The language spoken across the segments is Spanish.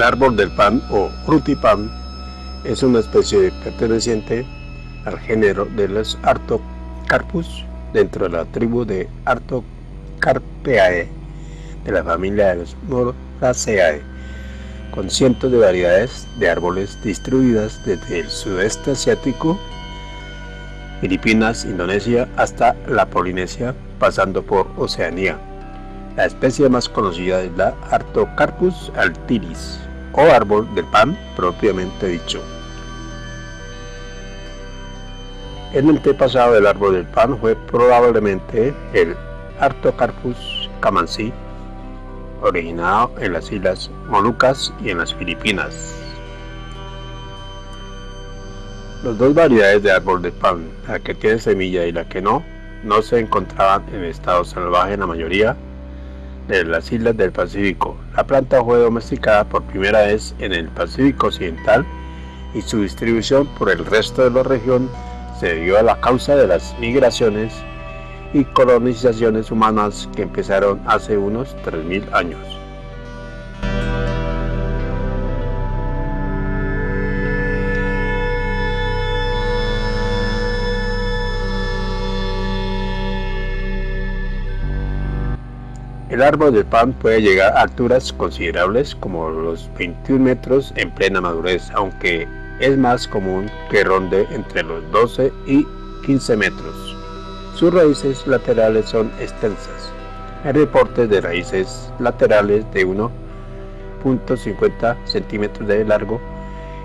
El árbol del pan o frutipan es una especie perteneciente al género de los Artocarpus dentro de la tribu de Artocarpeae de la familia de los Moraceae, con cientos de variedades de árboles distribuidas desde el sudeste asiático, Filipinas, Indonesia hasta la Polinesia, pasando por Oceanía. La especie más conocida es la Artocarpus altilis, o árbol del pan propiamente dicho. El antepasado del árbol del pan fue probablemente el Artocarpus camansi, originado en las islas Molucas y en las Filipinas. Las dos variedades de árbol de pan, la que tiene semilla y la que no, no se encontraban en estado salvaje en la mayoría de las islas del Pacífico. La planta fue domesticada por primera vez en el Pacífico Occidental y su distribución por el resto de la región se debió a la causa de las migraciones y colonizaciones humanas que empezaron hace unos 3.000 años. El árbol del pan puede llegar a alturas considerables como los 21 metros en plena madurez, aunque es más común que ronde entre los 12 y 15 metros. Sus raíces laterales son extensas. Hay reportes de raíces laterales de 1.50 centímetros de largo.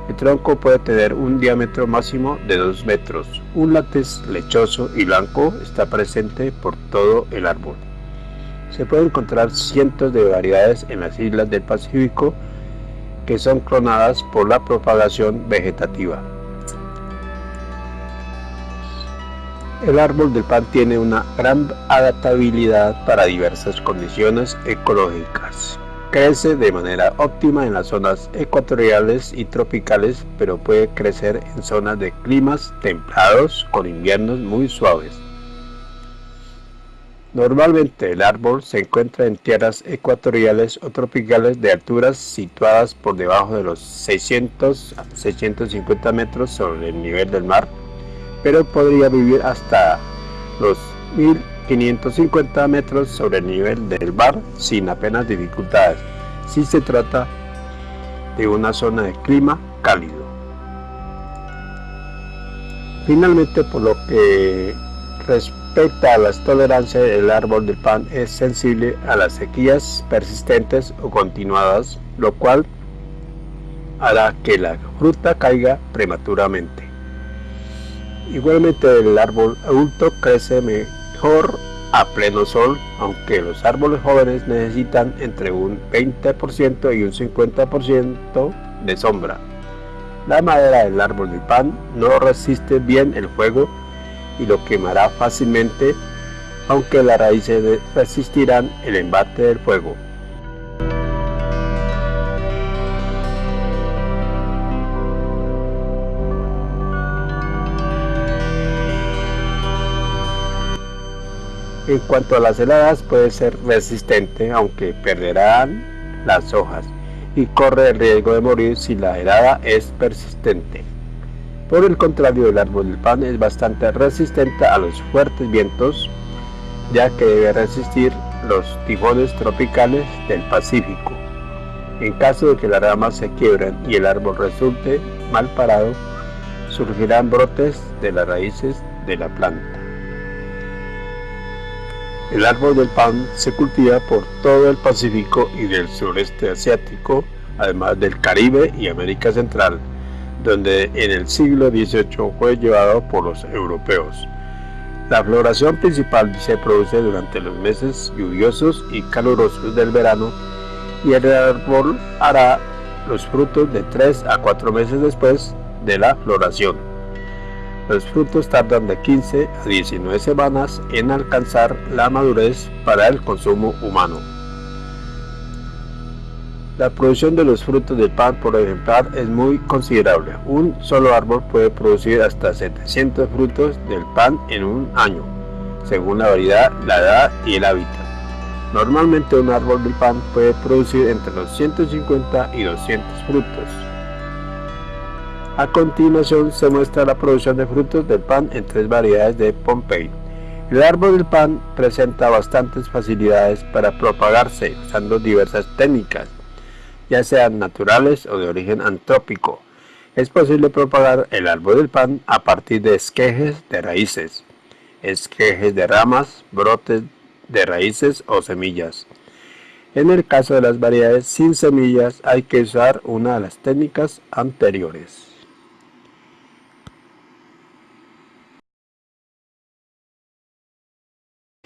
El tronco puede tener un diámetro máximo de 2 metros. Un látex lechoso y blanco está presente por todo el árbol. Se pueden encontrar cientos de variedades en las islas del Pacífico que son clonadas por la propagación vegetativa. El árbol del pan tiene una gran adaptabilidad para diversas condiciones ecológicas. Crece de manera óptima en las zonas ecuatoriales y tropicales, pero puede crecer en zonas de climas templados con inviernos muy suaves. Normalmente el árbol se encuentra en tierras ecuatoriales o tropicales de alturas situadas por debajo de los 600 a 650 metros sobre el nivel del mar, pero podría vivir hasta los 1550 metros sobre el nivel del mar sin apenas dificultades, si se trata de una zona de clima cálido. Finalmente, por lo que respecto a las tolerancias, el árbol del pan es sensible a las sequías persistentes o continuadas, lo cual hará que la fruta caiga prematuramente. Igualmente el árbol adulto crece mejor a pleno sol, aunque los árboles jóvenes necesitan entre un 20% y un 50% de sombra. La madera del árbol del pan no resiste bien el fuego y lo quemará fácilmente, aunque las raíces resistirán el embate del fuego. En cuanto a las heladas puede ser resistente aunque perderán las hojas y corre el riesgo de morir si la helada es persistente. Por el contrario, el árbol del pan es bastante resistente a los fuertes vientos, ya que debe resistir los tifones tropicales del Pacífico. En caso de que las ramas se quiebren y el árbol resulte mal parado, surgirán brotes de las raíces de la planta. El árbol del pan se cultiva por todo el Pacífico y del sureste asiático, además del Caribe y América Central donde en el siglo XVIII fue llevado por los europeos. La floración principal se produce durante los meses lluviosos y calurosos del verano y el árbol hará los frutos de 3 a 4 meses después de la floración. Los frutos tardan de 15 a 19 semanas en alcanzar la madurez para el consumo humano. La producción de los frutos del pan por ejemplar es muy considerable. Un solo árbol puede producir hasta 700 frutos del pan en un año, según la variedad, la edad y el hábitat. Normalmente un árbol del pan puede producir entre los 150 y 200 frutos. A continuación se muestra la producción de frutos del pan en tres variedades de Pompey. El árbol del pan presenta bastantes facilidades para propagarse usando diversas técnicas, ya sean naturales o de origen antrópico. Es posible propagar el árbol del pan a partir de esquejes de raíces, esquejes de ramas, brotes de raíces o semillas. En el caso de las variedades sin semillas hay que usar una de las técnicas anteriores.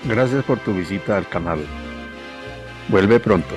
Gracias por tu visita al canal. Vuelve pronto.